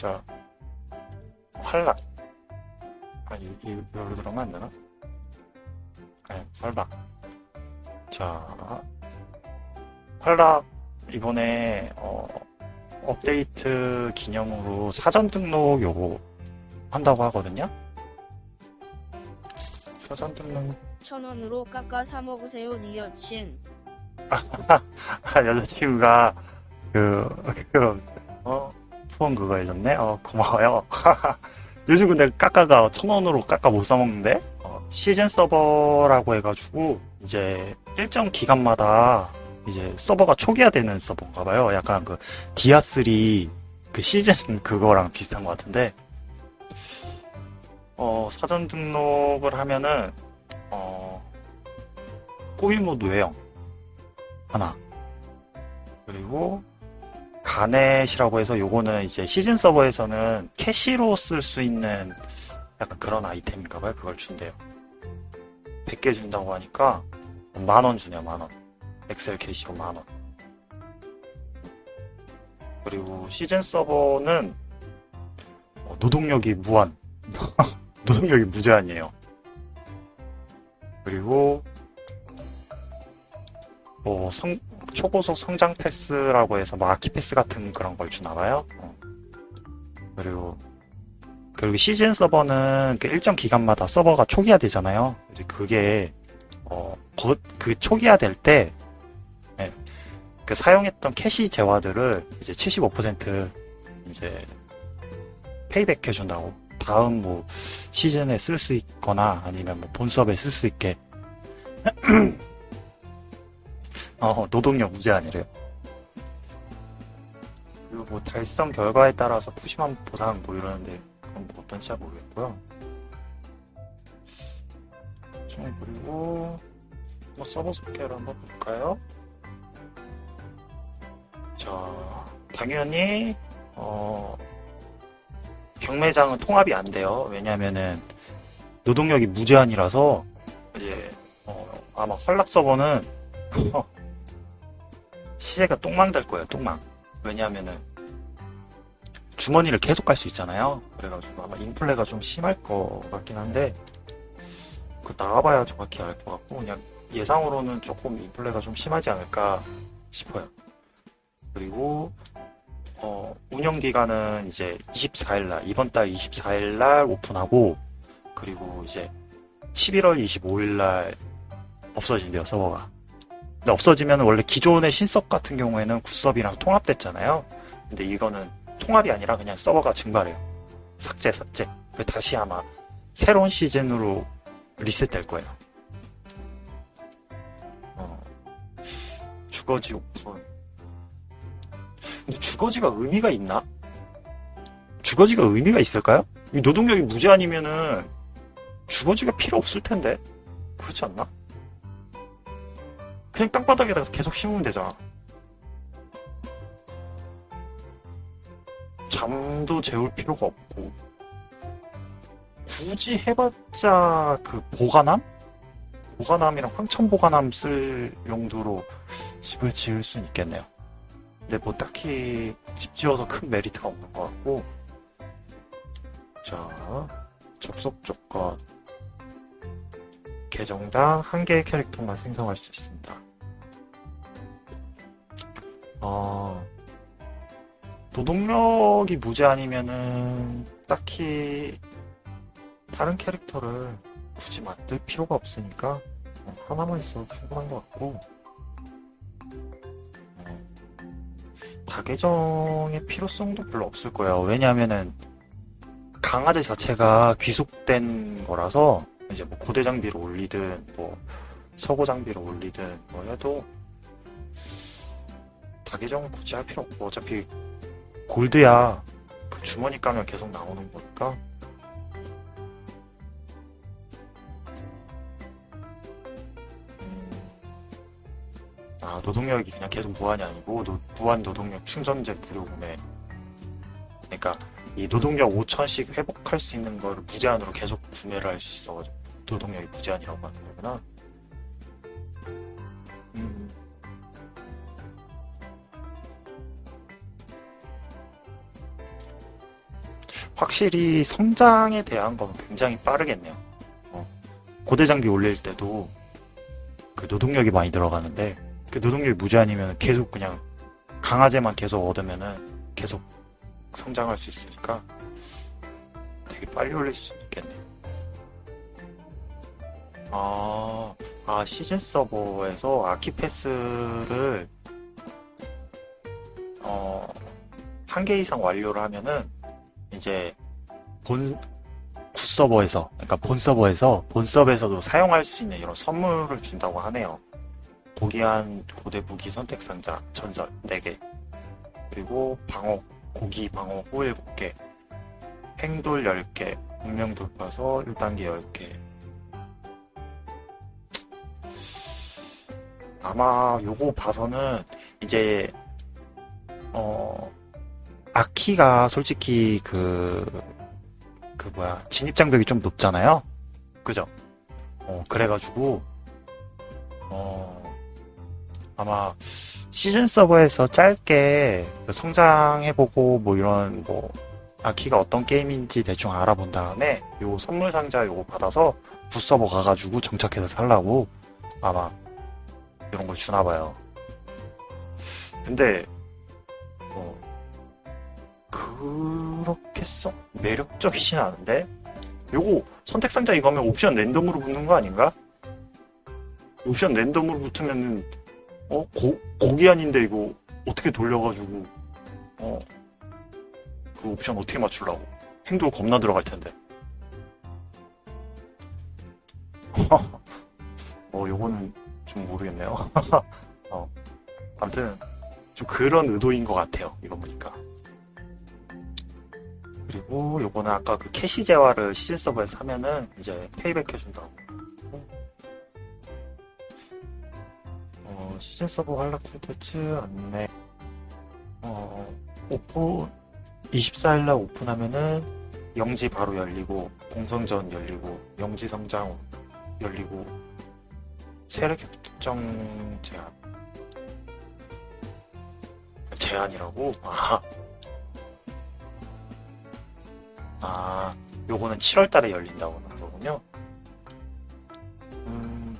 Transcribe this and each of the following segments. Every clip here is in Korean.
자, 활락. 아, 이, 이, 이걸로 들어가면 안 되나? 네, 활락. 자, 활락, 이번에, 어, 업데이트 기념으로 사전 등록 요거 한다고 하거든요? 사전 등록, 천 원으로 깎아 사 먹으세요, 니 여친. 아, 여자친구가, 그, 그, 어, 후원 그거 해줬네? 어, 고마워요. 요즘 근데 까까가 천 원으로 까까 못 사먹는데? 어, 시즌 서버라고 해가지고, 이제 일정 기간마다 이제 서버가 초기화되는 서버인가 봐요. 약간 그 디아3 그 시즌 그거랑 비슷한 것 같은데, 어, 사전 등록을 하면은, 어, 꾸미모드 외형 하나. 그리고 가넷이라고 해서 요거는 이제 시즌 서버에서는 캐시로 쓸 수 있는 약간 그런 아이템인가 봐요. 그걸 준대요. 100개 준다고 하니까 만원 주네요, 만 원. XL 캐시로 만 원. 그리고 시즌 서버는 어, 노동력이 무한. 노동력이 무제한이에요. 그리고 뭐 성, 초고속 성장 패스라고 해서 뭐 아키 패스 같은 그런 걸 주나 봐요. 어. 그리고 그리고 시즌 서버는 그 일정 기간마다 서버가 초기화 되잖아요. 이제 그게 어, 거- 그 초기화 될때 네, 그 사용했던 캐시 재화들을 이제 75% 이제 페이백 해준다고. 다음 뭐 시즌에 쓸 수 있거나 아니면 뭐 본섭에 쓸 수 있게 어, 노동력 무제한이래요. 그리고 뭐 달성 결과에 따라서 푸짐한 보상 뭐 이러는데 그건 뭐 어떤지 잘 모르겠고요. 좀 그리고 뭐 서버 소개를 한번 볼까요? 자, 당연히 어, 경매장은 통합이 안 돼요. 왜냐면은 노동력이 무제한이라서 이제 어, 아마 활락 서버는 시세가 똥망 될 거예요, 똥망. 왜냐하면은 주머니를 계속 갈 수 있잖아요. 그래가지고 아마 인플레가 좀 심할 것 같긴 한데 그 나가봐야 정확히 알 것 같고 그냥 예상으로는 조금 인플레가 좀 심하지 않을까 싶어요. 그리고 어, 운영 기간은 이제 24일 날 이번 달 24일 날 오픈하고 그리고 이제 11월 25일 날 없어진대요 서버가. 없어지면 원래 기존의 신섭 같은 경우에는 굿섭이랑 통합됐잖아요. 근데 이거는 통합이 아니라 그냥 서버가 증발해요. 삭제, 삭제. 그래서 다시 아마 새로운 시즌으로 리셋될 거예요. 어, 주거지 오픈. 근데 주거지가 의미가 있나? 주거지가 의미가 있을까요? 이 노동력이 무제한이면은 주거지가 필요 없을 텐데. 그렇지 않나? 그냥 땅바닥에다가 계속 심으면 되잖아. 잠도 재울 필요가 없고. 굳이 해봤자 그 보관함? 보관함이랑 황천 보관함 쓸 용도로 집을 지을 수는 있겠네요. 근데 뭐 딱히 집 지어서 큰 메리트가 없는 것 같고. 자, 접속 조건. 계정당 한 개의 캐릭터만 생성할 수 있습니다. 어, 노동력이 무제한이면은 딱히 다른 캐릭터를 굳이 만들 필요가 없으니까 어, 하나만 있어도 충분한 것 같고. 어, 다계정의 필요성도 별로 없을 거예요. 왜냐하면은 강아지 자체가 귀속된 거라서 이제 뭐 고대 장비를 올리든 뭐 서고 장비를 올리든 뭐 해도 다계정은 굳이 할 필요 없고 어차피 골드야. 그 주머니 까면 계속 나오는 거니까. 음, 아 노동력이 그냥 계속 무한이 아니고 노- 무한 노동력 충전재 무료 구매. 그러니까 이 노동력 5천씩 회복할 수 있는 거를 무제한으로 계속 구매를 할 수 있어가지고 노동력이 무제한이라고 하는 거구나. 확실히 성장에 대한 건 굉장히 빠르겠네요. 어, 고대 장비 올릴 때도 그 노동력이 많이 들어가는데 그 노동력이 무제한이면 계속 그냥 강화제만 계속 얻으면은 계속 성장할 수 있으니까 되게 빨리 올릴 수 있겠네요. 아, 아 시즌 서버에서 아키패스를 어, 한 개 이상 완료를 하면은 이제 본 굿서버에서 그러니까 본 서버에서 본 서버에서도 사용할 수 있는 이런 선물을 준다고 하네요. 고귀한 고대 무기 선택 상자 전설 4개. 그리고 방어 고기 방어 후 7개. 행돌 10개 운명 돌파서 1단계 10개. 아마 요거 봐서는 이제 어 아키가 솔직히 그, 그 뭐야, 진입장벽이 좀 높잖아요? 그죠? 어, 그래가지고, 어, 아마 시즌 서버에서 짧게 그 성장해보고 뭐 이런 뭐, 아키가 어떤 게임인지 대충 알아본 다음에 요 선물 상자 요거 받아서 붓서버 가가지고 정착해서 살라고 아마 이런 걸 주나봐요. 근데, 뭐, 그렇게 썩 매력적이진 않은데? 요거 선택 상자 이거 하면 옵션 랜덤으로 붙는 거 아닌가? 옵션 랜덤으로 붙으면은 어? 고, 고기한인데 이거 어떻게 돌려가지고 어? 그 옵션 어떻게 맞추려고 행돌 겁나 들어갈 텐데 어 요거는 좀 모르겠네요 어 아무튼 좀 그런 의도인 것 같아요 이거 보니까 그리고 요거는 아까 그 캐시 재화를 시즌 서버에서 하면은 이제 페이백 해준다고. 어, 시즌 서버 활약 콘텐츠 안내. 어, 오픈, 24일날 오픈하면은 영지 바로 열리고, 공성전 열리고, 영지 성장 열리고, 세력 협정 제한. 제한이라고? 아. 아, 요거는 7월 달에 열린다고 하는 거군요. 음,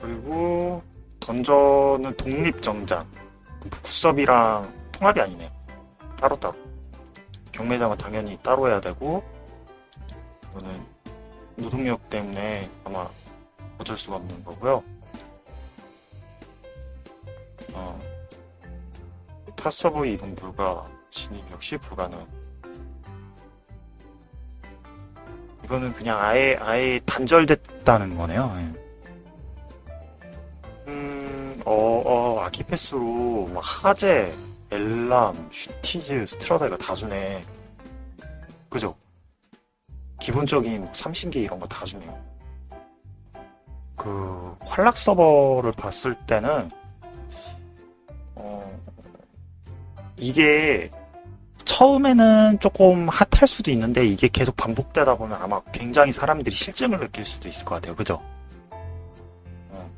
그리고 던전은 독립정장. 국섭이랑 통합이 아니네요. 따로따로. 경매장은 당연히 따로 해야 되고, 이거는 노동력 때문에 아마 어쩔 수가 없는 거고요. 어, 타 서버 이동 불가, 진입 역시 불가능. 이거는 그냥 아예 아예 단절됐다는 거네요. 예. 음, 어, 어, 아키 패스로 막 하제, 엘람, 슈티즈, 스트라다 이거 다 주네. 그죠? 기본적인 삼신기 이런 거 다 주네요. 그 활락 서버를 봤을 때는 어, 이게 처음에는 조금 핫할 수도 있는데 이게 계속 반복되다 보면 아마 굉장히 사람들이 실증을 느낄 수도 있을 것 같아요. 그죠? 어.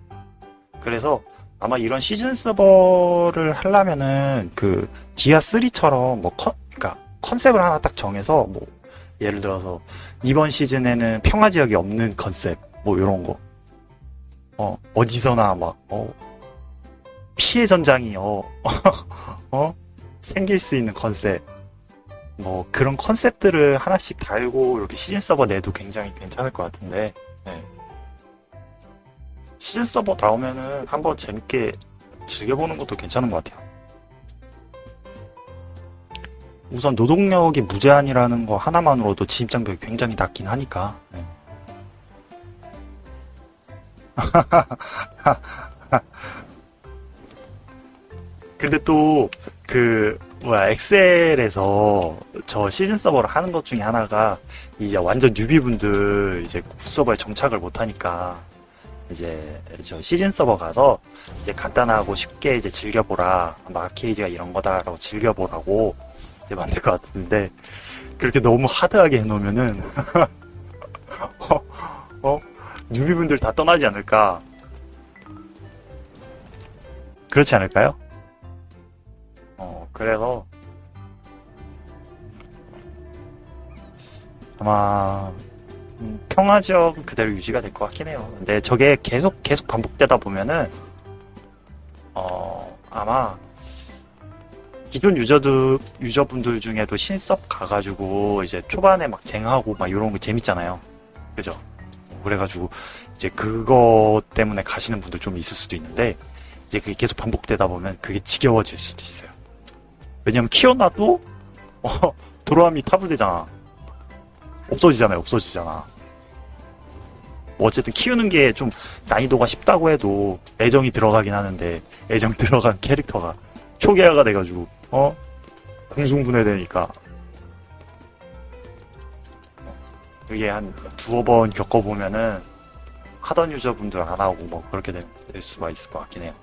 그래서 아마 이런 시즌 서버를 하려면은 그 디아 3처럼 뭐 컨, 그러니까 컨셉을 하나 딱 정해서 뭐 예를 들어서 이번 시즌에는 평화 지역이 없는 컨셉 뭐 이런 거. 어, 어디서나 막 어, 피해 전장이 어, 어 생길 수 있는 컨셉. 뭐 그런 컨셉들을 하나씩 달고 이렇게 시즌 서버 내도 굉장히 괜찮을 것 같은데 네. 시즌 서버 나오면은 한번 재밌게 즐겨보는 것도 괜찮은 것 같아요. 우선 노동력이 무제한이라는 거 하나만으로도 진입장벽이 굉장히 낮긴 하니까 네. 근데 또 그 뭐야 엑셀에서 저 시즌 서버를 하는 것 중에 하나가 이제 완전 뉴비분들 이제 굿서버에 정착을 못 하니까 이제 저 시즌 서버 가서 이제 간단하고 쉽게 이제 즐겨보라 마케이지가 이런 거다라고 즐겨보라고 이제 만들 것 같은데 그렇게 너무 하드하게 해놓으면은 어, 어 뉴비분들 다 떠나지 않을까 그렇지 않을까요? 아마 음, 평화 지역은 그대로 유지가 될 것 같긴 해요. 근데 저게 계속 계속 반복되다 보면은 어 아마 기존 유저들 유저분들 중에도 신섭 가가지고 이제 초반에 막 쟁하고 막 이런 거 재밌잖아요. 그죠? 그래가지고 이제 그거 때문에 가시는 분들 좀 있을 수도 있는데 이제 그게 계속 반복되다 보면 그게 지겨워질 수도 있어요. 왜냐면 키워놔도 어, 도로함이 타불되잖아. 없어지잖아요. 없어지잖아. 뭐 어쨌든 키우는 게 좀 난이도가 쉽다고 해도 애정이 들어가긴 하는데 애정 들어간 캐릭터가 초기화가 돼가지고 어 공중분해되니까 이게 한 두어 번 겪어보면은 하던 유저분들 안 하고 뭐 그렇게 될, 될 수가 있을 것 같긴 해요.